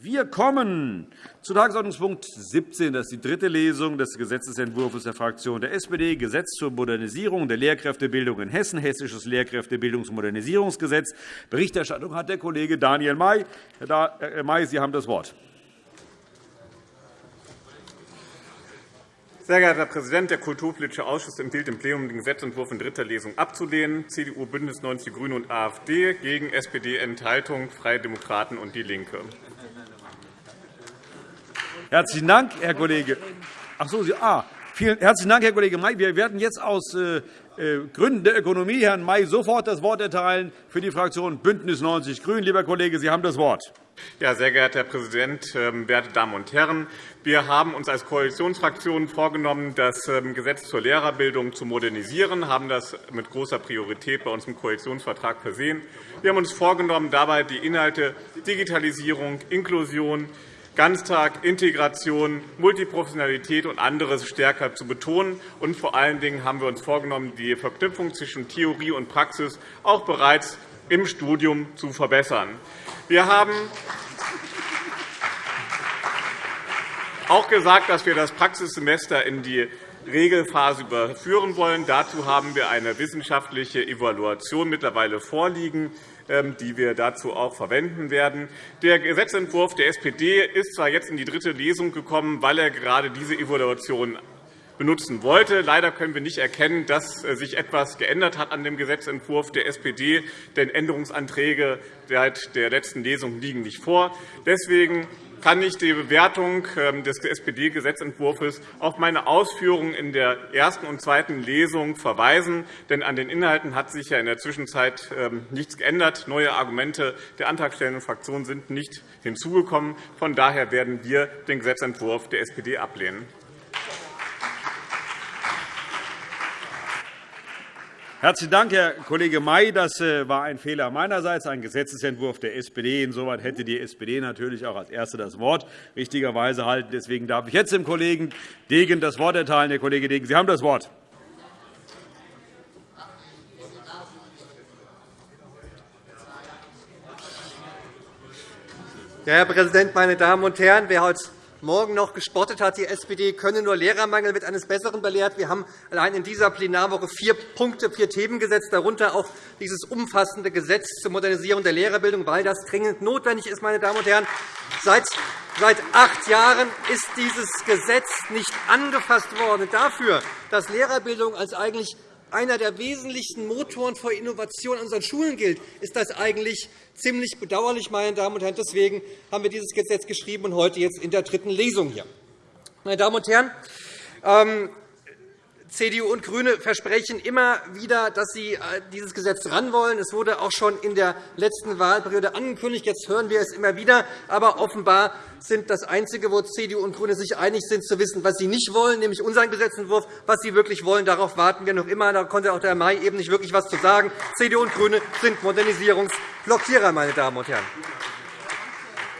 Wir kommen zu Tagesordnungspunkt 17. Das ist die dritte Lesung des Gesetzentwurfs der Fraktion der SPD, Gesetz zur Modernisierung der Lehrkräftebildung in Hessen, Hessisches Lehrkräftebildungs- und Modernisierungsgesetz. Berichterstattung hat der Kollege Daniel May. Herr May, Sie haben das Wort. Sehr geehrter Herr Präsident! Der Kulturpolitische Ausschuss empfiehlt dem Plenum, den Gesetzentwurf in dritter Lesung abzulehnen. CDU, BÜNDNIS 90 die GRÜNEN und AfD gegen SPD Enthaltung, Freie Demokraten und DIE LINKE. Herzlichen Dank, Herr Kollege. Ach so, Sie, ah, vielen herzlichen Dank, Herr Kollege May. Wir werden jetzt aus äh, äh, Gründen der Ökonomie Herrn May sofort das Wort erteilen für die Fraktion BÜNDNIS 90 die GRÜNEN. Lieber Kollege, Sie haben das Wort. Ja, sehr geehrter Herr Präsident, ähm, werte Damen und Herren! Wir haben uns als Koalitionsfraktion vorgenommen, das ähm, Gesetz zur Lehrerbildung zu modernisieren, haben das mit großer Priorität bei uns im Koalitionsvertrag versehen. Wir haben uns vorgenommen, dabei die Inhalte Digitalisierung, Inklusion, Ganztag, Integration, Multiprofessionalität und anderes stärker zu betonen. Und vor allen Dingen haben wir uns vorgenommen, die Verknüpfung zwischen Theorie und Praxis auch bereits im Studium zu verbessern. Wir haben auch gesagt, dass wir das Praxissemester in die Regelphase überführen wollen. Dazu haben wir eine wissenschaftliche Evaluation mittlerweile vorliegen, die wir dazu auch verwenden werden. Der Gesetzentwurf der SPD ist zwar jetzt in die dritte Lesung gekommen, weil er gerade diese Evaluation benutzen wollte. Leider können wir nicht erkennen, dass äh, sich etwas geändert hat an dem Gesetzentwurf der SPD, denn Änderungsanträge seit der letzten Lesung liegen nicht vor. Deswegen kann ich die Bewertung ähm, des SPD-Gesetzentwurfs auf meine Ausführungen in der ersten und zweiten Lesung verweisen. Denn an den Inhalten hat sich ja in der Zwischenzeit ähm, nichts geändert. Neue Argumente der antragstellenden Fraktion sind nicht hinzugekommen. Von daher werden wir den Gesetzentwurf der SPD ablehnen. Herzlichen Dank, Herr Kollege May. Das äh, war ein Fehler meinerseits, ein Gesetzentwurf der SPD. Insoweit hätte die SPD natürlich auch als Erste das Wort richtigerweise halten. Deswegen darf ich jetzt dem Kollegen Degen das Wort erteilen. Herr Kollege Degen, Sie haben das Wort. Herr Präsident, meine Damen und Herren! Wer heute Morgen noch gespottet hat, die SPD könne nur Lehrermangel wird eines Besseren belehrt. Wir haben allein in dieser Plenarwoche vier Punkte, vier Themen gesetzt, darunter auch dieses umfassende Gesetz zur Modernisierung der Lehrerbildung, weil das dringend notwendig ist. Meine Damen und Herren. Seit Seit acht Jahren ist dieses Gesetz nicht angefasst worden. Dafür, dass Lehrerbildung als eigentlich einer der wesentlichen Motoren für Innovation an unseren Schulen gilt, ist das eigentlich ziemlich bedauerlich. Meine Damen und Herren. Deswegen haben wir dieses Gesetz geschrieben und heute jetzt in der dritten Lesung hier. Meine Damen und Herren, ähm, CDU und GRÜNE versprechen immer wieder, dass sie äh, dieses Gesetz ran wollen. Es wurde auch schon in der letzten Wahlperiode angekündigt. Jetzt hören wir es immer wieder. Aber offenbar sind das Einzige, wo CDU und GRÜNE sich einig sind, zu wissen, was sie nicht wollen, nämlich unseren Gesetzentwurf. Was sie wirklich wollen, darauf warten wir noch immer. Da konnte auch der May eben nicht wirklich etwas zu sagen. CDU und GRÜNE sind Modernisierungsblockierer, meine Damen und Herren.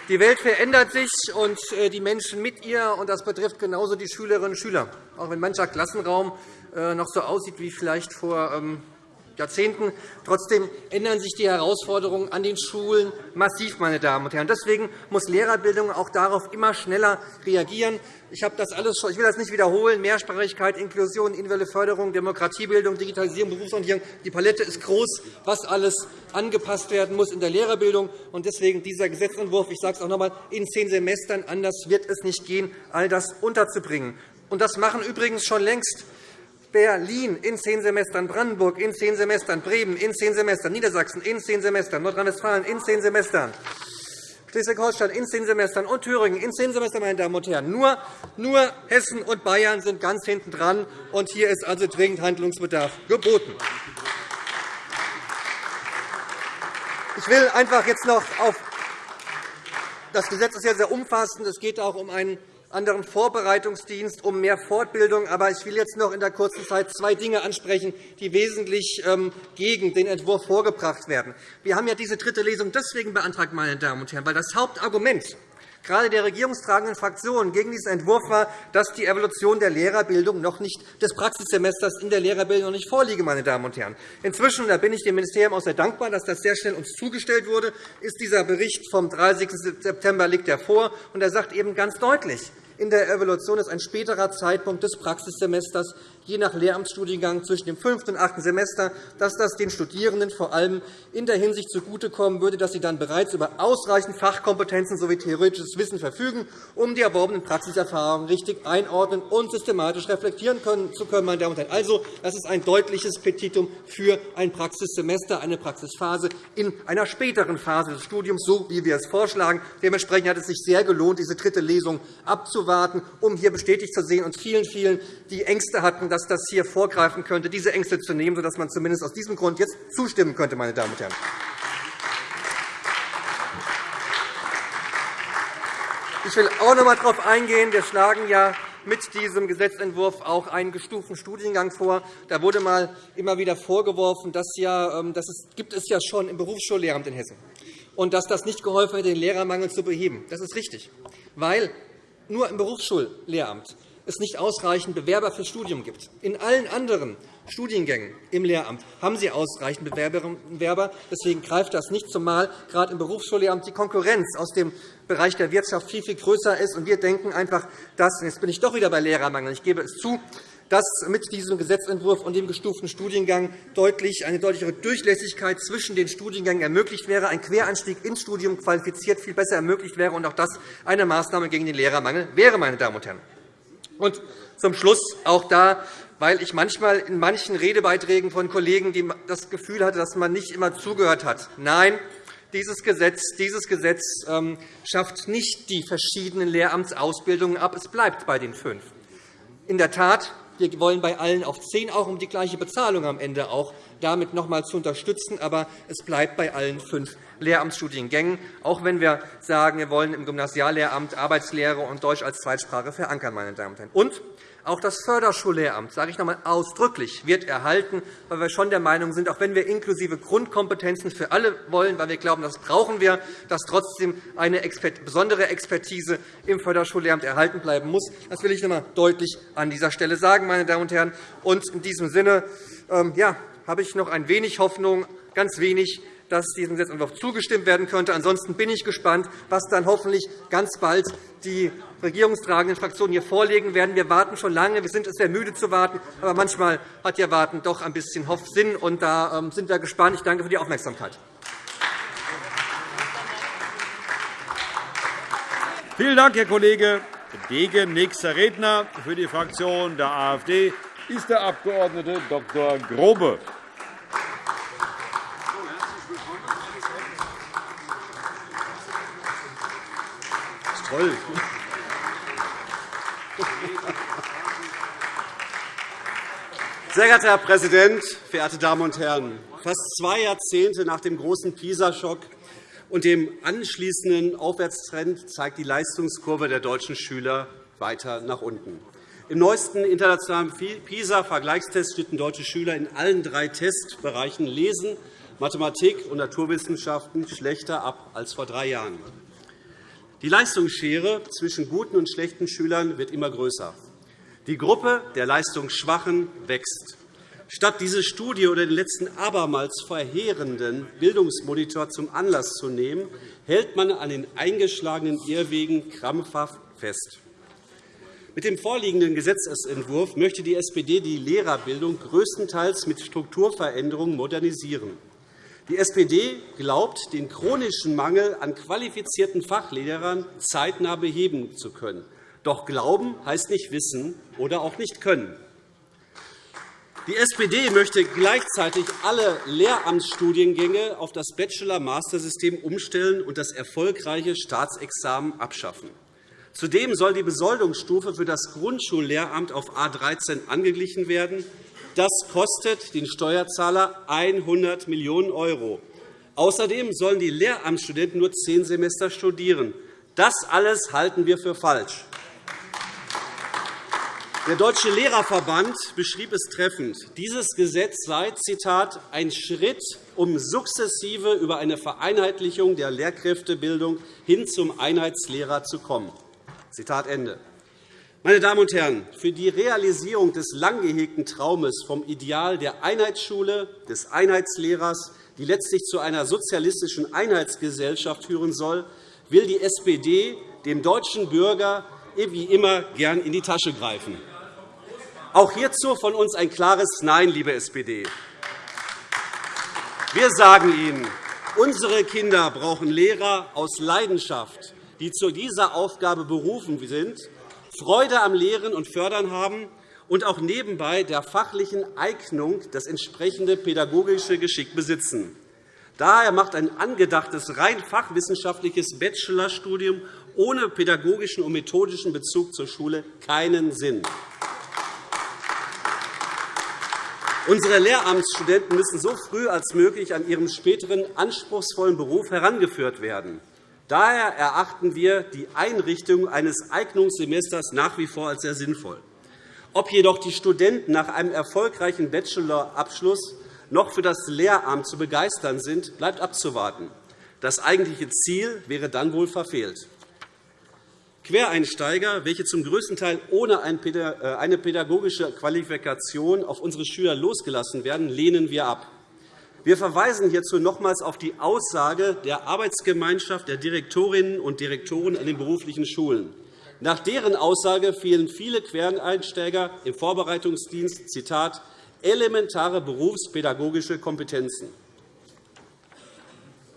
Die Welt verändert sich und äh, die Menschen mit ihr. und Das betrifft genauso die Schülerinnen und Schüler. Auch wenn mancher Klassenraum äh, noch so aussieht wie vielleicht vor ähm, Jahrzehnten. Trotzdem ändern sich die Herausforderungen an den Schulen massiv. Meine Damen und Herren. Deswegen muss Lehrerbildung auch darauf immer schneller reagieren. Ich, habe das alles schon, ich will das nicht wiederholen. Mehrsprachigkeit, Inklusion, individuelle Förderung, Demokratiebildung, Digitalisierung, Berufsorientierung. Die Palette ist groß, was alles angepasst werden muss in der Lehrerbildung. Und deswegen dieser Gesetzentwurf, ich sage es auch noch einmal, in zehn Semestern. Anders wird es nicht gehen, all das unterzubringen. Und das machen übrigens schon längst Berlin in zehn Semestern, Brandenburg in zehn Semestern, Bremen in zehn Semestern, Niedersachsen in zehn Semestern, Nordrhein-Westfalen in zehn Semestern, Schleswig-Holstein in zehn Semestern und Thüringen in zehn Semestern. Meine Damen und Herren. Nur, nur Hessen und Bayern sind ganz hinten dran, und hier ist also dringend Handlungsbedarf geboten. Ich will einfach jetzt noch auf das Gesetz ist ja sehr umfassend. Es geht auch um einen anderen Vorbereitungsdienst, um mehr Fortbildung. Aber ich will jetzt noch in der kurzen Zeit zwei Dinge ansprechen, die wesentlich ähm, gegen den Entwurf vorgebracht werden. Wir haben ja diese dritte Lesung deswegen beantragt, meine Damen und Herren, weil das Hauptargument gerade der regierungstragenden Fraktionen gegen diesen Entwurf war, dass die Evolution der Lehrerbildung noch nicht des Praxissemesters in der Lehrerbildung noch nicht vorliege. Meine Damen und Herren. Inzwischen da bin ich dem Ministerium auch sehr dankbar, dass das sehr schnell uns zugestellt wurde, ist dieser Bericht vom 30. September liegt er vor, und er sagt eben ganz deutlich, in der Evaluation ist ein späterer Zeitpunkt des Praxissemesters je nach Lehramtsstudiengang zwischen dem fünften und achten Semester, dass das den Studierenden vor allem in der Hinsicht zugutekommen würde, dass sie dann bereits über ausreichend Fachkompetenzen sowie theoretisches Wissen verfügen, um die erworbenen Praxiserfahrungen richtig einordnen und systematisch reflektieren zu können. Meine Damen und Herren. Also, das ist ein deutliches Petitum für ein Praxissemester, eine Praxisphase in einer späteren Phase des Studiums, so wie wir es vorschlagen. Dementsprechend hat es sich sehr gelohnt, diese dritte Lesung abzuwarten, um hier bestätigt zu sehen und vielen, vielen, die Ängste hatten, dass das hier vorgreifen könnte, diese Ängste zu nehmen, sodass man zumindest aus diesem Grund jetzt zustimmen könnte. Meine Damen und Herren. Ich will auch noch einmal darauf eingehen. Wir schlagen ja mit diesem Gesetzentwurf auch einen gestuften Studiengang vor. Da wurde mal immer wieder vorgeworfen, dass ja, ähm, das gibt es ja schon im Berufsschullehramt in Hessen und dass das nicht geholfen hätte, den Lehrermangel zu beheben. Das ist richtig, weil nur im Berufsschullehramt es nicht ausreichend Bewerber fürs Studium gibt. In allen anderen Studiengängen im Lehramt haben Sie ausreichend und Bewerber. Deswegen greift das nicht, zumal gerade im Berufsschullehramt die Konkurrenz aus dem Bereich der Wirtschaft viel, viel größer ist. wir denken einfach, dass, jetzt bin ich doch wieder bei Lehrermangel, ich gebe es zu, dass mit diesem Gesetzentwurf und dem gestuften Studiengang deutlich eine deutlichere Durchlässigkeit zwischen den Studiengängen ermöglicht wäre, ein Queranstieg ins Studium qualifiziert viel besser ermöglicht wäre und auch das eine Maßnahme gegen den Lehrermangel wäre. Meine Damen und Herren. Und zum Schluss auch da, weil ich manchmal in manchen Redebeiträgen von Kollegen das Gefühl hatte, dass man nicht immer zugehört hat. Nein, dieses Gesetz, dieses Gesetz ähm, schafft nicht die verschiedenen Lehramtsausbildungen ab. Es bleibt bei den fünf. In der Tat, wir wollen bei allen auf zehn, auch um die gleiche Bezahlung am Ende auch damit noch einmal zu unterstützen. Aber es bleibt bei allen fünf Lehramtsstudiengängen, auch wenn wir sagen, wir wollen im Gymnasiallehramt Arbeitslehre und Deutsch als Zweitsprache verankern. Meine Damen und Herren. Und auch das Förderschullehramt, sage ich noch einmal ausdrücklich, wird erhalten, weil wir schon der Meinung sind, auch wenn wir inklusive Grundkompetenzen für alle wollen, weil wir glauben, das brauchen wir, dass trotzdem eine besondere Expertise im Förderschullehramt erhalten bleiben muss. Das will ich noch einmal deutlich an dieser Stelle sagen. Meine Damen und Herren. Und in diesem Sinne ähm, ja, habe ich noch ein wenig Hoffnung, ganz wenig, dass diesem Gesetzentwurf zugestimmt werden könnte. Ansonsten bin ich gespannt, was dann hoffentlich ganz bald die regierungstragenden Fraktionen hier vorlegen werden. Wir warten schon lange. Wir sind es sehr müde zu warten. Aber manchmal hat ja Warten doch ein bisschen Sinn. Und da ähm, sind wir gespannt. Ich danke für die Aufmerksamkeit. Vielen Dank, Herr Kollege Degen. Nächster Redner für die Fraktion der AfD ist der Abg. Dr. Grobe. Toll. Sehr geehrter Herr Präsident, verehrte Damen und Herren! Fast zwei Jahrzehnte nach dem großen PISA-Schock und dem anschließenden Aufwärtstrend zeigt die Leistungskurve der deutschen Schüler weiter nach unten. Im neuesten internationalen PISA-Vergleichstest schnitten deutsche Schüler in allen drei Testbereichen Lesen, Mathematik und Naturwissenschaften schlechter ab als vor drei Jahren. Die Leistungsschere zwischen guten und schlechten Schülern wird immer größer. Die Gruppe der Leistungsschwachen wächst. Statt diese Studie oder den letzten abermals verheerenden Bildungsmonitor zum Anlass zu nehmen, hält man an den eingeschlagenen Irrwegen krampfhaft fest. Mit dem vorliegenden Gesetzentwurf möchte die SPD die Lehrerbildung größtenteils mit Strukturveränderungen modernisieren. Die SPD glaubt, den chronischen Mangel an qualifizierten Fachlehrern zeitnah beheben zu können. Doch Glauben heißt nicht wissen oder auch nicht können. Die SPD möchte gleichzeitig alle Lehramtsstudiengänge auf das Bachelor-Master-System umstellen und das erfolgreiche Staatsexamen abschaffen. Zudem soll die Besoldungsstufe für das Grundschullehramt auf A 13 angeglichen werden. Das kostet den Steuerzahler 100 Millionen €. Außerdem sollen die Lehramtsstudenten nur zehn Semester studieren. Das alles halten wir für falsch. Der Deutsche Lehrerverband beschrieb es treffend. Dieses Gesetz sei Zitat, ein Schritt um sukzessive über eine Vereinheitlichung der Lehrkräftebildung hin zum Einheitslehrer zu kommen. Zitat Ende. Meine Damen und Herren, für die Realisierung des lang gehegten Traumes vom Ideal der Einheitsschule, des Einheitslehrers, die letztlich zu einer sozialistischen Einheitsgesellschaft führen soll, will die SPD dem deutschen Bürger wie immer gern in die Tasche greifen. Auch hierzu von uns ein klares Nein, liebe SPD. Wir sagen Ihnen, unsere Kinder brauchen Lehrer aus Leidenschaft, die zu dieser Aufgabe berufen sind, Freude am Lehren und Fördern haben und auch nebenbei der fachlichen Eignung das entsprechende pädagogische Geschick besitzen. Daher macht ein angedachtes rein fachwissenschaftliches Bachelorstudium ohne pädagogischen und methodischen Bezug zur Schule keinen Sinn. Unsere Lehramtsstudenten müssen so früh als möglich an ihrem späteren anspruchsvollen Beruf herangeführt werden. Daher erachten wir die Einrichtung eines Eignungssemesters nach wie vor als sehr sinnvoll. Ob jedoch die Studenten nach einem erfolgreichen Bachelorabschluss noch für das Lehramt zu begeistern sind, bleibt abzuwarten. Das eigentliche Ziel wäre dann wohl verfehlt. Quereinsteiger, welche zum größten Teil ohne äh, eine pädagogische Qualifikation auf unsere Schüler losgelassen werden, lehnen wir ab. Wir verweisen hierzu nochmals auf die Aussage der Arbeitsgemeinschaft der Direktorinnen und Direktoren an den beruflichen Schulen. Nach deren Aussage fehlen viele Quereinsteiger im Vorbereitungsdienst Zitat, elementare berufspädagogische Kompetenzen.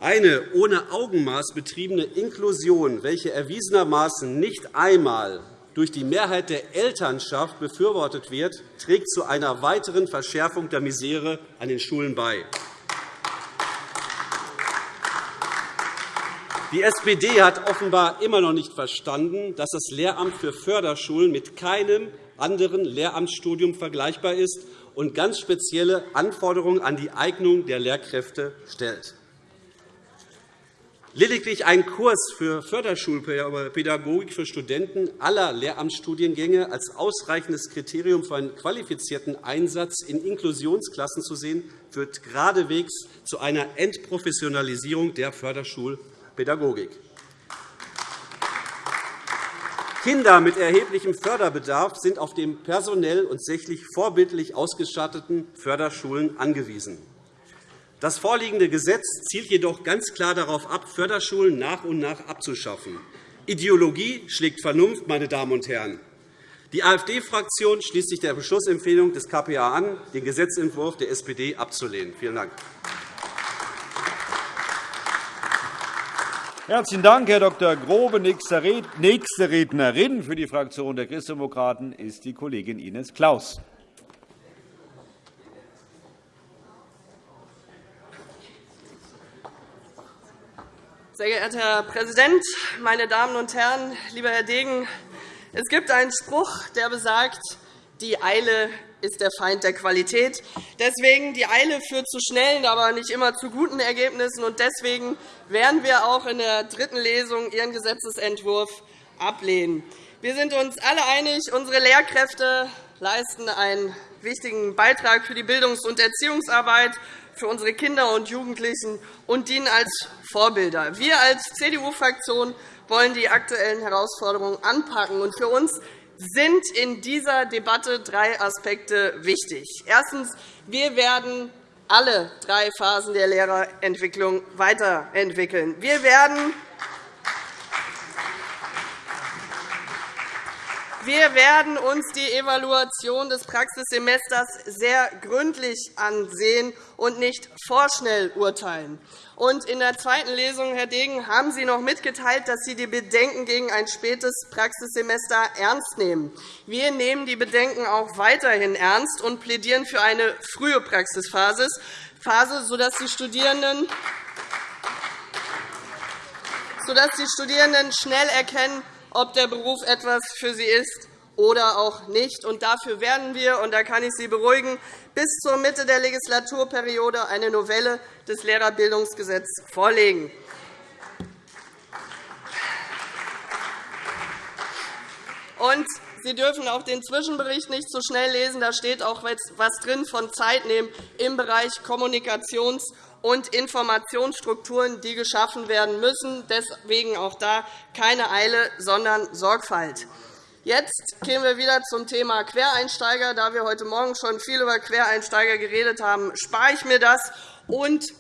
Eine ohne Augenmaß betriebene Inklusion, welche erwiesenermaßen nicht einmal durch die Mehrheit der Elternschaft befürwortet wird, trägt zu einer weiteren Verschärfung der Misere an den Schulen bei. Die SPD hat offenbar immer noch nicht verstanden, dass das Lehramt für Förderschulen mit keinem anderen Lehramtsstudium vergleichbar ist und ganz spezielle Anforderungen an die Eignung der Lehrkräfte stellt. Lediglich ein Kurs für Förderschulpädagogik für Studenten aller Lehramtsstudiengänge als ausreichendes Kriterium für einen qualifizierten Einsatz in Inklusionsklassen zu sehen, führt geradewegs zu einer Entprofessionalisierung der Förderschulpädagogik. Pädagogik. Kinder mit erheblichem Förderbedarf sind auf den personell und sächlich vorbildlich ausgestatteten Förderschulen angewiesen. Das vorliegende Gesetz zielt jedoch ganz klar darauf ab, Förderschulen nach und nach abzuschaffen. Ideologie schlägt Vernunft, meine Damen und Herren. Die AfD-Fraktion schließt sich der Beschlussempfehlung des KPA an, den Gesetzentwurf der SPD abzulehnen. Vielen Dank. Herzlichen Dank, Herr Dr. Grobe. Nächste Rednerin für die Fraktion der Christdemokraten ist die Kollegin Ines Claus. Sehr geehrter Herr Präsident, meine Damen und Herren! Lieber Herr Degen, es gibt einen Spruch, der besagt, die Eile ist der Feind der Qualität. Deswegen die Eile führt zu schnellen, aber nicht immer zu guten Ergebnissen. Und deswegen werden wir auch in der dritten Lesung Ihren Gesetzentwurf ablehnen. Wir sind uns alle einig, unsere Lehrkräfte leisten einen wichtigen Beitrag für die Bildungs- und Erziehungsarbeit für unsere Kinder und Jugendlichen und dienen als Vorbilder. Wir als CDU-Fraktion wollen die aktuellen Herausforderungen anpacken. Für uns sind in dieser Debatte drei Aspekte wichtig. Erstens. Wir werden alle drei Phasen der Lehrerentwicklung weiterentwickeln. Wir werden Wir werden uns die Evaluation des Praxissemesters sehr gründlich ansehen und nicht vorschnell urteilen. Und in der zweiten Lesung, Herr Degen, haben Sie noch mitgeteilt, dass Sie die Bedenken gegen ein spätes Praxissemester ernst nehmen. Wir nehmen die Bedenken auch weiterhin ernst und plädieren für eine frühe Praxisphase, sodass die Studierenden sodass die Studierenden schnell erkennen, ob der Beruf etwas für sie ist oder auch nicht. Und dafür werden wir, und da kann ich Sie beruhigen, bis zur Mitte der Legislaturperiode eine Novelle des Lehrerbildungsgesetzes vorlegen. Und Sie dürfen auch den Zwischenbericht nicht so schnell lesen. Da steht auch etwas drin von Zeit nehmen im Bereich Kommunikations- und Informationsstrukturen, die geschaffen werden müssen. Deswegen auch da keine Eile, sondern Sorgfalt. Jetzt gehen wir wieder zum Thema Quereinsteiger. Da wir heute Morgen schon viel über Quereinsteiger geredet haben, spare ich mir das und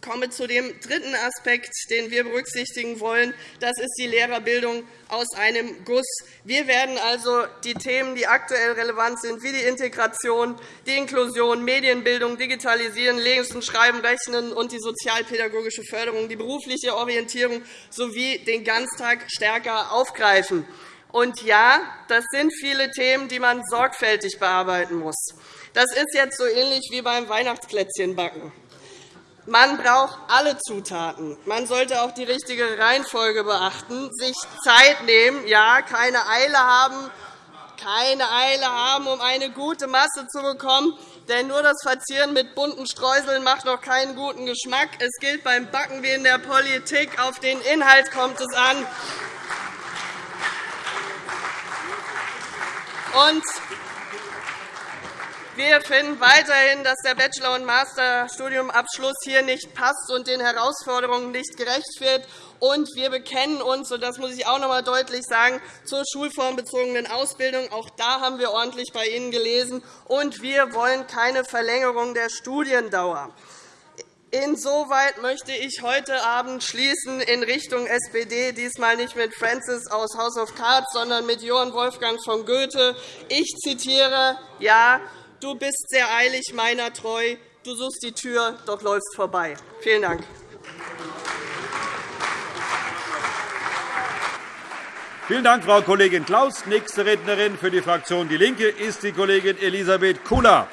komme zu dem dritten Aspekt, den wir berücksichtigen wollen. Das ist die Lehrerbildung aus einem Guss. Wir werden also die Themen, die aktuell relevant sind, wie die Integration, die Inklusion, Medienbildung, Digitalisieren, Lesen, Schreiben, Rechnen und die sozialpädagogische Förderung, die berufliche Orientierung sowie den Ganztag stärker aufgreifen. Und ja, das sind viele Themen, die man sorgfältig bearbeiten muss. Das ist jetzt so ähnlich wie beim Weihnachtsplätzchenbacken. Man braucht alle Zutaten. Man sollte auch die richtige Reihenfolge beachten, sich Zeit nehmen, ja, keine Eile haben, keine Eile haben, um eine gute Masse zu bekommen. Denn nur das Verzieren mit bunten Streuseln macht noch keinen guten Geschmack. Es gilt beim Backen wie in der Politik. Auf den Inhalt kommt es an. Und wir finden weiterhin, dass der Bachelor- und Masterstudiumabschluss hier nicht passt und den Herausforderungen nicht gerecht wird. Und wir bekennen uns, und das muss ich auch noch einmal deutlich sagen, zur schulformbezogenen Ausbildung. Auch da haben wir ordentlich bei Ihnen gelesen. Und wir wollen keine Verlängerung der Studiendauer. Insoweit möchte ich heute Abend schließen in Richtung SPD, diesmal nicht mit Francis aus House of Cards, sondern mit Johann Wolfgang von Goethe. Ich zitiere, ja, Du bist sehr eilig meiner treu. Du suchst die Tür, doch läufst vorbei. Vielen Dank. Vielen Dank, Frau Kollegin Klaus. Nächste Rednerin für die Fraktion DIE LINKE ist die Kollegin Elisabeth Kula.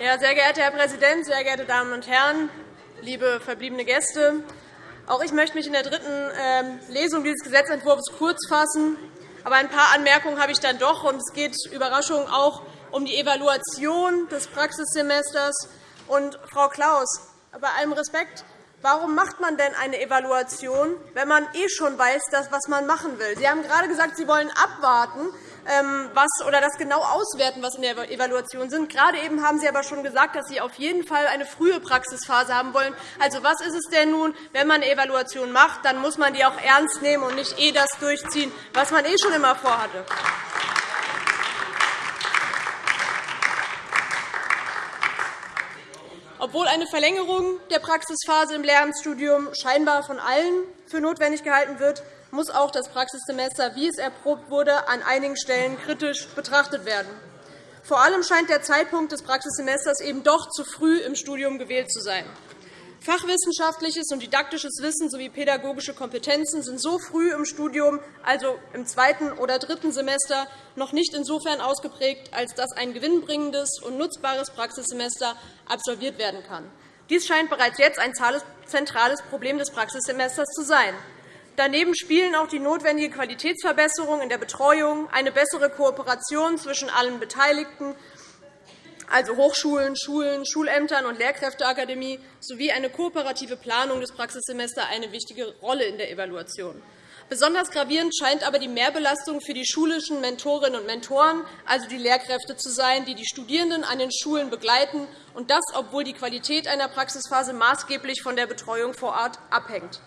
Sehr geehrter Herr Präsident, sehr geehrte Damen und Herren, liebe verbliebene Gäste! Auch ich möchte mich in der dritten ähm, Lesung dieses Gesetzentwurfs kurz fassen. Aber ein paar Anmerkungen habe ich dann doch. Und es geht Überraschung auch um die Evaluation des Praxissemesters. Und, Frau Klaus, bei allem Respekt, warum macht man denn eine Evaluation, wenn man eh schon weiß, was man machen will? Sie haben gerade gesagt, Sie wollen abwarten. Ähm, was, oder das genau auswerten, was in der Evaluation sind. Gerade eben haben Sie aber schon gesagt, dass Sie auf jeden Fall eine frühe Praxisphase haben wollen. Also, was ist es denn nun, wenn man eine Evaluation macht, dann muss man die auch ernst nehmen und nicht eh das durchziehen, was man eh schon immer vorhatte. Obwohl eine Verlängerung der Praxisphase im Lehramtsstudium scheinbar von allen für notwendig gehalten wird, muss auch das Praxissemester, wie es erprobt wurde, an einigen Stellen kritisch betrachtet werden. Vor allem scheint der Zeitpunkt des Praxissemesters eben doch zu früh im Studium gewählt zu sein. Fachwissenschaftliches und didaktisches Wissen sowie pädagogische Kompetenzen sind so früh im Studium, also im zweiten oder dritten Semester, noch nicht insofern ausgeprägt, als dass ein gewinnbringendes und nutzbares Praxissemester absolviert werden kann. Dies scheint bereits jetzt ein zentrales Problem des Praxissemesters zu sein. Daneben spielen auch die notwendige Qualitätsverbesserung in der Betreuung, eine bessere Kooperation zwischen allen Beteiligten, also Hochschulen, Schulen, Schulämtern und Lehrkräfteakademie, sowie eine kooperative Planung des Praxissemesters eine wichtige Rolle in der Evaluation. Besonders gravierend scheint aber die Mehrbelastung für die schulischen Mentorinnen und Mentoren, also die Lehrkräfte, zu sein, die die Studierenden an den Schulen begleiten, und das, obwohl die Qualität einer Praxisphase maßgeblich von der Betreuung vor Ort abhängt.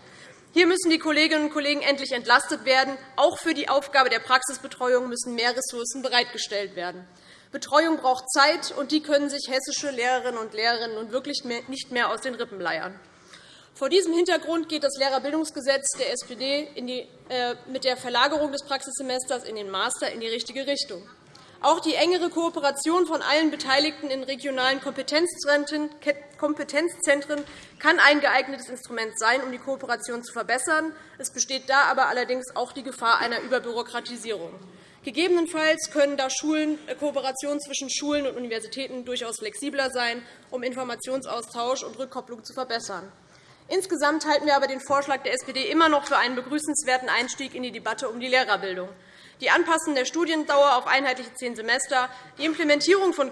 Hier müssen die Kolleginnen und Kollegen endlich entlastet werden. Auch für die Aufgabe der Praxisbetreuung müssen mehr Ressourcen bereitgestellt werden. Betreuung braucht Zeit, und die können sich hessische Lehrerinnen und Lehrer nun wirklich nicht mehr aus den Rippen leiern. Vor diesem Hintergrund geht das Lehrerbildungsgesetz der SPD äh, mit der Verlagerung des Praxissemesters in den Master in die richtige Richtung. Auch die engere Kooperation von allen Beteiligten in regionalen Kompetenzzentren kann ein geeignetes Instrument sein, um die Kooperation zu verbessern. Es besteht da aber allerdings auch die Gefahr einer Überbürokratisierung. Gegebenenfalls können da äh, Kooperationen zwischen Schulen und Universitäten durchaus flexibler sein, um Informationsaustausch und Rückkopplung zu verbessern. Insgesamt halten wir aber den Vorschlag der SPD immer noch für einen begrüßenswerten Einstieg in die Debatte um die Lehrerbildung. Die Anpassung der Studiendauer auf einheitliche zehn Semester, die Implementierung von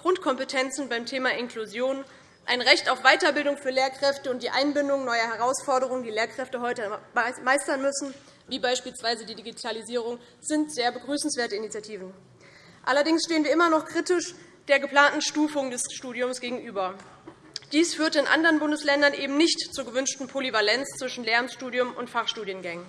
Grundkompetenzen beim Thema Inklusion, ein Recht auf Weiterbildung für Lehrkräfte und die Einbindung neuer Herausforderungen, die Lehrkräfte heute meistern müssen, wie beispielsweise die Digitalisierung, sind sehr begrüßenswerte Initiativen. Allerdings stehen wir immer noch kritisch der geplanten Stufung des Studiums gegenüber. Dies führt in anderen Bundesländern eben nicht zur gewünschten Polyvalenz zwischen Lehramtsstudium und Fachstudiengängen.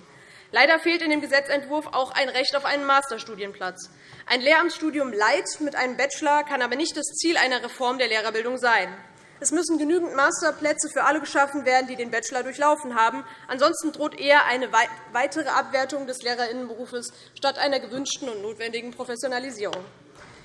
Leider fehlt in dem Gesetzentwurf auch ein Recht auf einen Masterstudienplatz. Ein Lehramtsstudium Light mit einem Bachelor kann aber nicht das Ziel einer Reform der Lehrerbildung sein. Es müssen genügend Masterplätze für alle geschaffen werden, die den Bachelor durchlaufen haben. Ansonsten droht eher eine weitere Abwertung des Lehrerinnenberufes statt einer gewünschten und notwendigen Professionalisierung.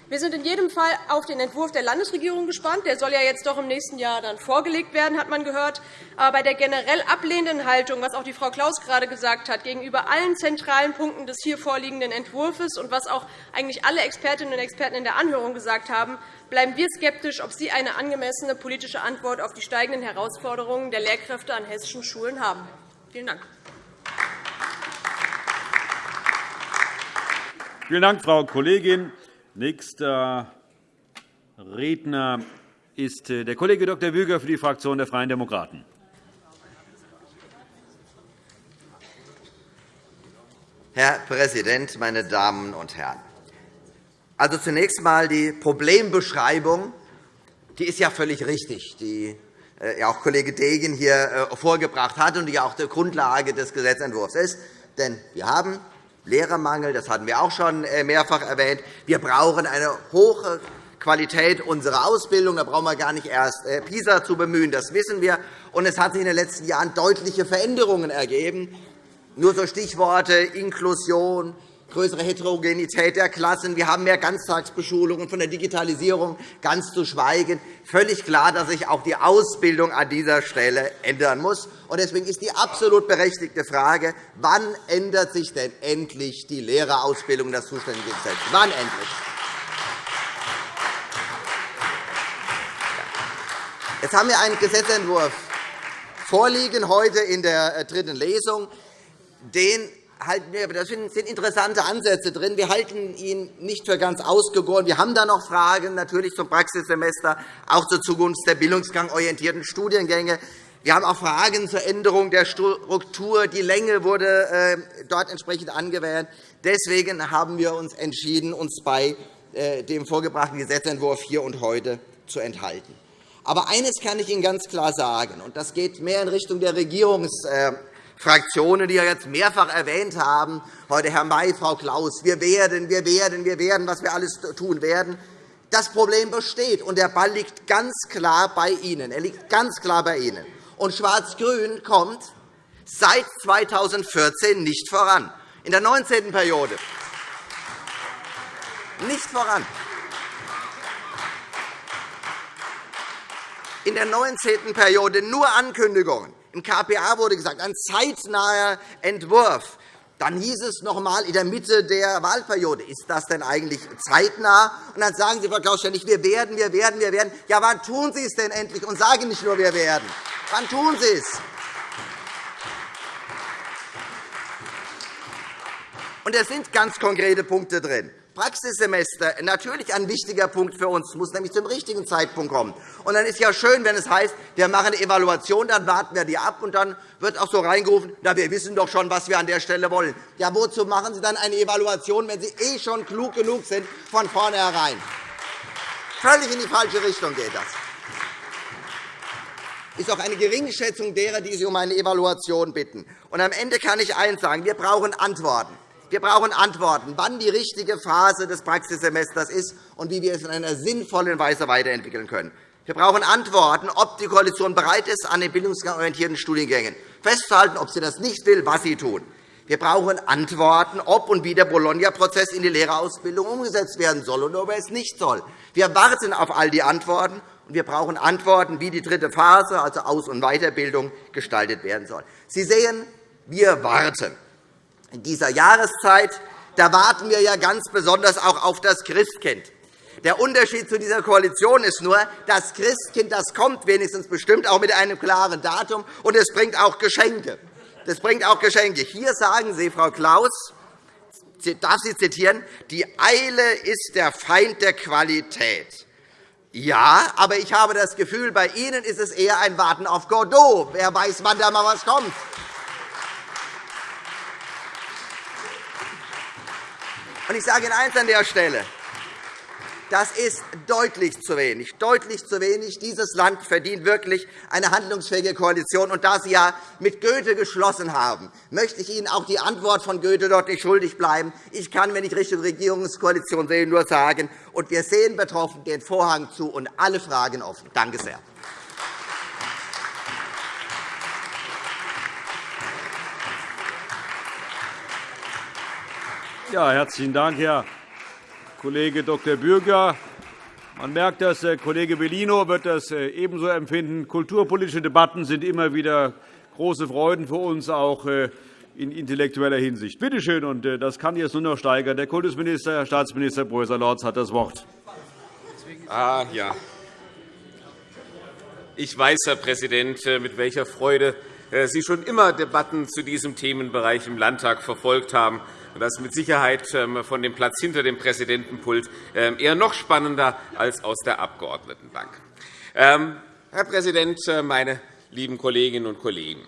Wir sind in jedem Fall auf den Entwurf der Landesregierung gespannt. Der soll ja jetzt doch im nächsten Jahr dann vorgelegt werden, hat man gehört. Aber bei der generell ablehnenden Haltung, was auch die Frau Klaus gerade gesagt hat, gegenüber allen zentralen Punkten des hier vorliegenden Entwurfs und was auch eigentlich alle Expertinnen und Experten in der Anhörung gesagt haben, bleiben wir skeptisch, ob Sie eine angemessene politische Antwort auf die steigenden Herausforderungen der Lehrkräfte an hessischen Schulen haben. Vielen Dank. Vielen Dank, Frau Kollegin. Nächster Redner ist äh, der Kollege Dr. Wüger für die Fraktion der Freien Demokraten. Herr Präsident, meine Damen und Herren! Also zunächst einmal die Problembeschreibung, die ist ja völlig richtig, die äh, auch Kollege Degen hier äh, vorgebracht hat und die auch die Grundlage des Gesetzentwurfs ist. Denn wir haben Lehrermangel, das hatten wir auch schon äh, mehrfach erwähnt. Wir brauchen eine hohe Qualität unserer Ausbildung. Da brauchen wir gar nicht erst äh, PISA zu bemühen, das wissen wir. Und es hat sich in den letzten Jahren deutliche Veränderungen ergeben. Nur so Stichworte Inklusion, größere Heterogenität der Klassen. Wir haben mehr Ganztagsbeschulungen, von der Digitalisierung ganz zu schweigen. Völlig klar, dass sich auch die Ausbildung an dieser Stelle ändern muss. Deswegen ist die absolut berechtigte Frage, wann ändert sich denn endlich die Lehrerausbildung, das zuständige Gesetz? Wann endlich? Jetzt haben wir einen Gesetzentwurf vorliegen, heute in der äh, dritten Lesung. Den halten wir, da sind interessante Ansätze drin. Wir halten ihn nicht für ganz ausgegoren. Wir haben da noch Fragen natürlich zum Praxissemester, auch zur Zukunft der bildungsgangorientierten Studiengänge. Wir haben auch Fragen zur Änderung der Struktur. Die Länge wurde äh, dort entsprechend angewählt. Deswegen haben wir uns entschieden, uns bei äh, dem vorgebrachten Gesetzentwurf hier und heute zu enthalten. Aber eines kann ich Ihnen ganz klar sagen, und das geht mehr in Richtung der Regierungs äh, Fraktionen, die ja jetzt mehrfach erwähnt haben, heute Herr May, Frau Klaus, wir werden, wir werden, wir werden, was wir alles tun werden. Das Problem besteht, und der Ball liegt ganz klar bei Ihnen. Er liegt ganz klar bei Ihnen. Und Schwarz-Grün kommt seit 2014 nicht voran. In der 19. Periode nicht voran. In der 19. Periode nur Ankündigungen. Im KPA wurde gesagt, ein zeitnaher Entwurf. Dann hieß es noch einmal in der Mitte der Wahlperiode, ist das denn eigentlich zeitnah? Und dann sagen Sie, Frau Klaus, ständig, wir werden, wir werden, wir werden. Ja, wann tun Sie es denn endlich? Und sagen nicht nur, wir werden. Wann tun Sie es? Und es sind ganz konkrete Punkte drin. Praxissemester natürlich ein wichtiger Punkt für uns, muss nämlich zum richtigen Zeitpunkt kommen. Und dann ist ja schön, wenn es heißt, wir machen eine Evaluation, dann warten wir die ab, und dann wird auch so reingerufen, na, wir wissen doch schon, was wir an der Stelle wollen. Ja, wozu machen Sie dann eine Evaluation, wenn Sie eh schon klug genug sind von vornherein? Völlig in die falsche Richtung geht das. ist auch eine Geringschätzung derer, die sich um eine Evaluation bitten. Und am Ende kann ich eines sagen. Wir brauchen Antworten. Wir brauchen Antworten, wann die richtige Phase des Praxissemesters ist und wie wir es in einer sinnvollen Weise weiterentwickeln können. Wir brauchen Antworten, ob die Koalition bereit ist, an den bildungsorientierten Studiengängen festzuhalten, ob sie das nicht will, was sie tun. Wir brauchen Antworten, ob und wie der Bologna-Prozess in die Lehrerausbildung umgesetzt werden soll und ob er es nicht soll. Wir warten auf all die Antworten, und wir brauchen Antworten, wie die dritte Phase, also Aus- und Weiterbildung, gestaltet werden soll. Sie sehen, wir warten dieser Jahreszeit, da warten wir ja ganz besonders auch auf das Christkind. Der Unterschied zu dieser Koalition ist nur, das Christkind das kommt wenigstens bestimmt auch mit einem klaren Datum, und es bringt auch Geschenke. Das bringt auch Geschenke. Hier sagen Sie, Frau Klaus, darf Sie zitieren, die Eile ist der Feind der Qualität. Ja, aber ich habe das Gefühl, bei Ihnen ist es eher ein Warten auf Godot. Wer weiß, wann da mal was kommt. Ich sage Ihnen eines an der Stelle. Das ist deutlich zu wenig. Deutlich zu wenig. Dieses Land verdient wirklich eine handlungsfähige Koalition. Und da Sie ja mit Goethe geschlossen haben, möchte ich Ihnen auch die Antwort von Goethe dort nicht schuldig bleiben. Ich kann, wenn ich Richtung Regierungskoalition sehe, nur sagen, und wir sehen betroffen den Vorhang zu und alle Fragen offen. Danke sehr. Ja, herzlichen Dank, Herr Kollege Dr. Bürger. Man merkt, dass der Kollege Bellino wird das äh, ebenso empfinden. Kulturpolitische Debatten sind immer wieder große Freuden für uns, auch äh, in intellektueller Hinsicht. Bitte schön, und äh, das kann jetzt nur noch steigern. Der Kultusminister, Herr Staatsminister Breuser-Lorz, hat das Wort. Ah, ja. Ich weiß, Herr Präsident, mit welcher Freude Sie schon immer Debatten zu diesem Themenbereich im Landtag verfolgt haben. Das ist mit Sicherheit ähm, von dem Platz hinter dem Präsidentenpult ähm, eher noch spannender als aus der Abgeordnetenbank. Ähm, Herr Präsident, äh, meine lieben Kolleginnen und Kollegen!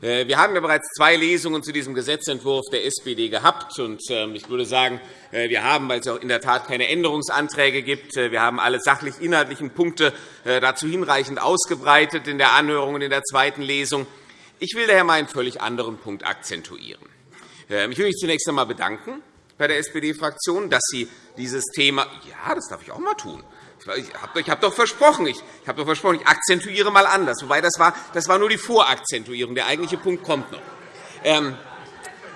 Äh, wir haben ja bereits zwei Lesungen zu diesem Gesetzentwurf der SPD gehabt. Ich würde sagen, äh, wir haben, weil es auch in der Tat keine Änderungsanträge gibt, wir haben alle sachlich-inhaltlichen Punkte dazu hinreichend ausgebreitet in der Anhörung und in der zweiten Lesung. Ich will daher einen völlig anderen Punkt akzentuieren. Ähm, ich will mich zunächst einmal bedanken bei der SPD-Fraktion, dass Sie dieses Thema ja, das darf ich auch einmal tun. Ich habe doch versprochen, ich habe doch versprochen, ich akzentuiere mal anders. Wobei das war, das war nur die Vorakzentuierung. Der eigentliche Punkt kommt noch. Ähm,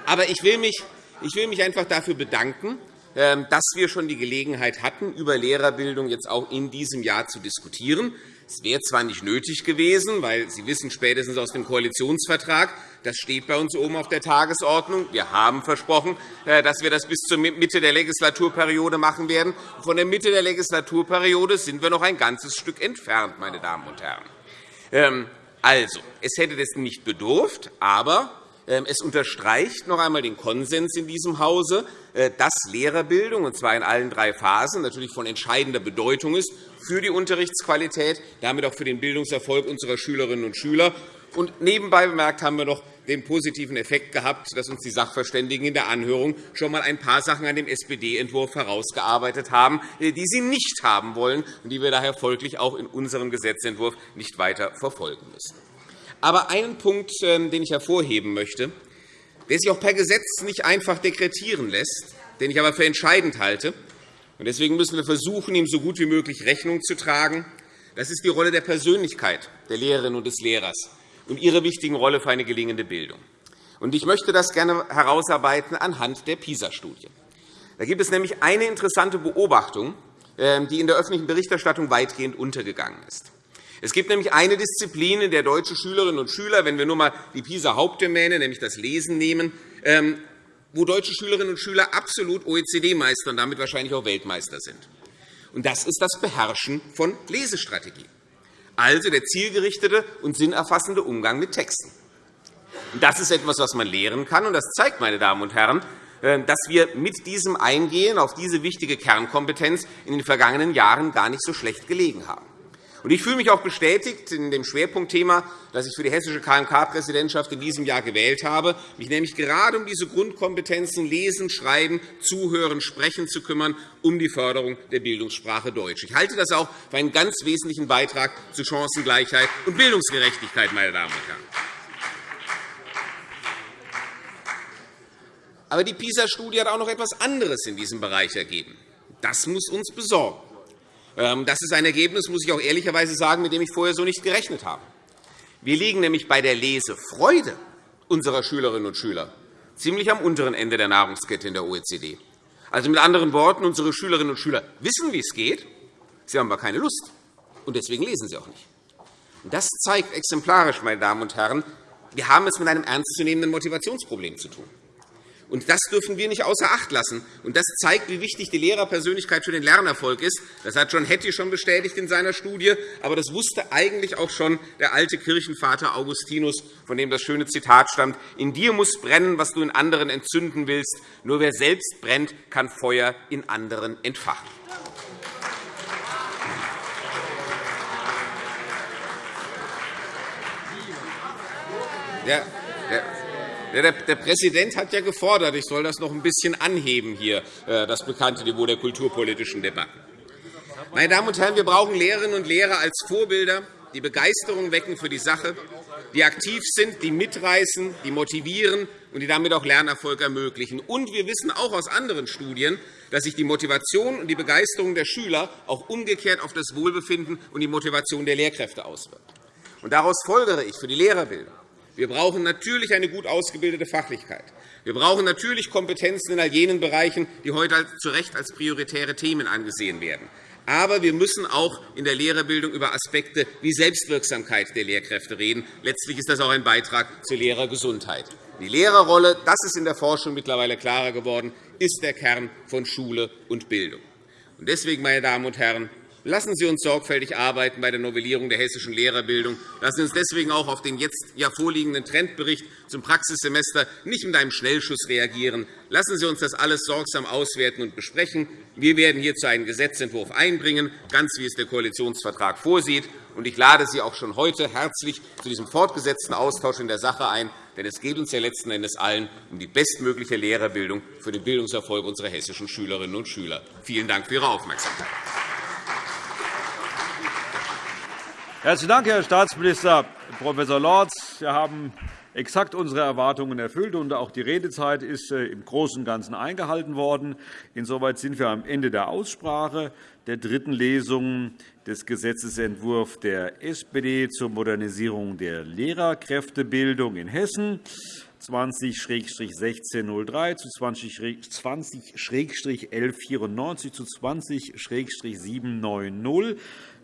aber ich will, mich, ich will mich einfach dafür bedanken, ähm, dass wir schon die Gelegenheit hatten, über Lehrerbildung jetzt auch in diesem Jahr zu diskutieren. Es wäre zwar nicht nötig gewesen, weil Sie wissen spätestens aus dem Koalitionsvertrag, das steht bei uns oben auf der Tagesordnung. Wir haben versprochen, äh, dass wir das bis zur Mitte der Legislaturperiode machen werden. Von der Mitte der Legislaturperiode sind wir noch ein ganzes Stück entfernt, meine Damen und Herren. Ähm, also, es hätte das nicht bedurft, aber ähm, es unterstreicht noch einmal den Konsens in diesem Hause, äh, dass Lehrerbildung, und zwar in allen drei Phasen, natürlich von entscheidender Bedeutung ist für die Unterrichtsqualität, damit auch für den Bildungserfolg unserer Schülerinnen und Schüler. Und nebenbei bemerkt haben wir noch den positiven Effekt gehabt, dass uns die Sachverständigen in der Anhörung schon einmal ein paar Sachen an dem SPD-Entwurf herausgearbeitet haben, äh, die sie nicht haben wollen und die wir daher folglich auch in unserem Gesetzentwurf nicht weiter verfolgen müssen. Aber einen Punkt, ähm, den ich hervorheben möchte, der sich auch per Gesetz nicht einfach dekretieren lässt, den ich aber für entscheidend halte, und deswegen müssen wir versuchen, ihm so gut wie möglich Rechnung zu tragen, das ist die Rolle der Persönlichkeit der Lehrerin und des Lehrers und ihre wichtigen Rolle für eine gelingende Bildung. Ich möchte das gerne herausarbeiten anhand der PISA-Studie. Da gibt es nämlich eine interessante Beobachtung, ähm, die in der öffentlichen Berichterstattung weitgehend untergegangen ist. Es gibt nämlich eine Disziplin, in der deutsche Schülerinnen und Schüler, wenn wir nur einmal die PISA-Hauptdomäne, nämlich das Lesen, nehmen, ähm, wo deutsche Schülerinnen und Schüler absolut OECD-Meister und damit wahrscheinlich auch Weltmeister sind. Das ist das Beherrschen von Lesestrategien, also der zielgerichtete und sinnerfassende Umgang mit Texten. Das ist etwas, was man lehren kann, und das zeigt, meine Damen und Herren, äh, dass wir mit diesem Eingehen auf diese wichtige Kernkompetenz in den vergangenen Jahren gar nicht so schlecht gelegen haben. Ich fühle mich auch bestätigt in dem Schwerpunktthema, das ich für die hessische KMK-Präsidentschaft in diesem Jahr gewählt habe, mich nämlich gerade um diese Grundkompetenzen Lesen, Schreiben, Zuhören, Sprechen zu kümmern, um die Förderung der Bildungssprache Deutsch. Ich halte das auch für einen ganz wesentlichen Beitrag zu Chancengleichheit und Bildungsgerechtigkeit. Meine Damen und Herren. Aber die PISA-Studie hat auch noch etwas anderes in diesem Bereich ergeben. Das muss uns besorgen. Ähm, das ist ein Ergebnis, muss ich auch ehrlicherweise sagen, mit dem ich vorher so nicht gerechnet habe. Wir liegen nämlich bei der Lesefreude unserer Schülerinnen und Schüler ziemlich am unteren Ende der Nahrungskette in der OECD. Also mit anderen Worten, unsere Schülerinnen und Schüler wissen, wie es geht, sie haben aber keine Lust, und deswegen lesen sie auch nicht. Das zeigt exemplarisch, meine Damen und Herren, wir haben es mit einem ernstzunehmenden Motivationsproblem zu tun. Und das dürfen wir nicht außer Acht lassen. Und das zeigt, wie wichtig die Lehrerpersönlichkeit für den Lernerfolg ist. Das hat John Hattie schon bestätigt in seiner Studie. Aber das wusste eigentlich auch schon der alte Kirchenvater Augustinus, von dem das schöne Zitat stammt. In dir muss brennen, was du in anderen entzünden willst. Nur wer selbst brennt, kann Feuer in anderen entfachen. Der, der, der, Präsident hat ja gefordert, ich soll das noch ein bisschen anheben, hier, äh, das bekannte Niveau der kulturpolitischen Debatten. Meine Damen und Herren, wir brauchen Lehrerinnen und Lehrer als Vorbilder, die Begeisterung wecken für die Sache, die aktiv sind, die mitreißen, die motivieren und die damit auch Lernerfolg ermöglichen. Und wir wissen auch aus anderen Studien, dass sich die Motivation und die Begeisterung der Schüler auch umgekehrt auf das Wohlbefinden und die Motivation der Lehrkräfte auswirkt. Und daraus folgere ich für die Lehrerbildung wir brauchen natürlich eine gut ausgebildete Fachlichkeit. Wir brauchen natürlich Kompetenzen in all jenen Bereichen, die heute zu Recht als prioritäre Themen angesehen werden. Aber wir müssen auch in der Lehrerbildung über Aspekte wie Selbstwirksamkeit der Lehrkräfte reden. Letztlich ist das auch ein Beitrag zur Lehrergesundheit. Die Lehrerrolle, das ist in der Forschung mittlerweile klarer geworden, ist der Kern von Schule und Bildung. Deswegen, meine Damen und Herren, Lassen Sie uns sorgfältig arbeiten bei der Novellierung der hessischen Lehrerbildung. Lassen Sie uns deswegen auch auf den jetzt vorliegenden Trendbericht zum Praxissemester nicht mit einem Schnellschuss reagieren. Lassen Sie uns das alles sorgsam auswerten und besprechen. Wir werden hierzu einen Gesetzentwurf einbringen, ganz wie es der Koalitionsvertrag vorsieht. Ich lade Sie auch schon heute herzlich zu diesem fortgesetzten Austausch in der Sache ein. Denn es geht uns ja letzten Endes allen um die bestmögliche Lehrerbildung für den Bildungserfolg unserer hessischen Schülerinnen und Schüler. Vielen Dank für Ihre Aufmerksamkeit. Herzlichen Dank, Herr Staatsminister Prof. Lorz. Sie haben exakt unsere Erwartungen erfüllt, und auch die Redezeit ist äh, im Großen und Ganzen eingehalten worden. Insoweit sind wir am Ende der Aussprache der dritten Lesung des Gesetzentwurfs der SPD zur Modernisierung der Lehrerkräftebildung in Hessen. 20-1603 zu 20-1194 zu 20-790.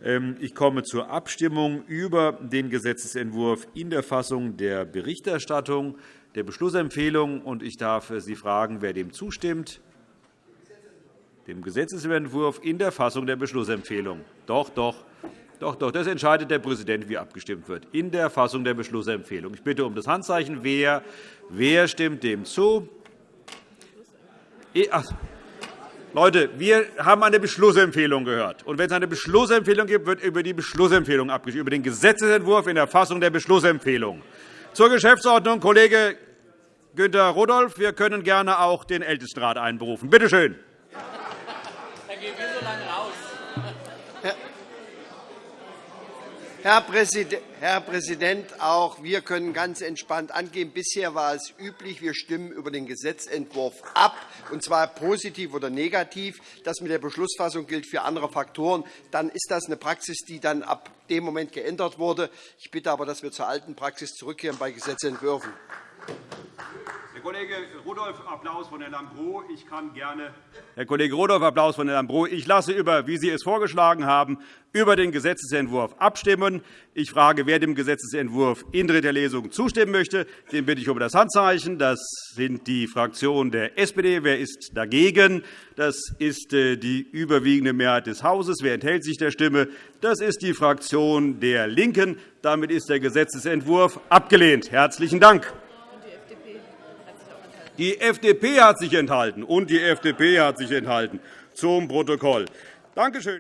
Ähm, ich komme zur Abstimmung über den Gesetzentwurf in der Fassung der Berichterstattung der Beschlussempfehlung. Ich darf Sie fragen, wer dem zustimmt. Dem Gesetzentwurf in der Fassung der Beschlussempfehlung. Doch, doch. Doch, doch, das entscheidet der Präsident, wie abgestimmt wird, in der Fassung der Beschlussempfehlung. Ich bitte um das Handzeichen. Wer, wer stimmt dem zu? Ach, Leute, wir haben eine Beschlussempfehlung gehört. Und wenn es eine Beschlussempfehlung gibt, wird über die Beschlussempfehlung abgestimmt, über den Gesetzentwurf in der Fassung der Beschlussempfehlung. Zur Geschäftsordnung, Kollege Günter Rudolph. Wir können gerne auch den Ältestenrat einberufen. Bitte schön. Herr Präsident, auch wir können ganz entspannt angehen. Bisher war es üblich, wir stimmen über den Gesetzentwurf ab, und zwar positiv oder negativ. Das mit der Beschlussfassung gilt für andere Faktoren. Dann ist das eine Praxis, die dann ab dem Moment geändert wurde. Ich bitte aber, dass wir zur alten Praxis zurückkehren bei Gesetzentwürfen. Herr Kollege Rudolph, Applaus von Herrn Lambrou. Ich kann gerne Herr Kollege Rudolph, Applaus von Herrn Lambrou. Ich lasse über, wie Sie es vorgeschlagen haben, über den Gesetzentwurf abstimmen. Ich frage, wer dem Gesetzentwurf in dritter Lesung zustimmen möchte. Den bitte ich um das Handzeichen. Das sind die Fraktionen der SPD. Wer ist dagegen? Das ist äh, die überwiegende Mehrheit des Hauses. Wer enthält sich der Stimme? Das ist die Fraktion der LINKEN. Damit ist der Gesetzentwurf abgelehnt. Herzlichen Dank. Die FDP hat sich enthalten, und die FDP hat sich enthalten. Zum Protokoll. Danke schön.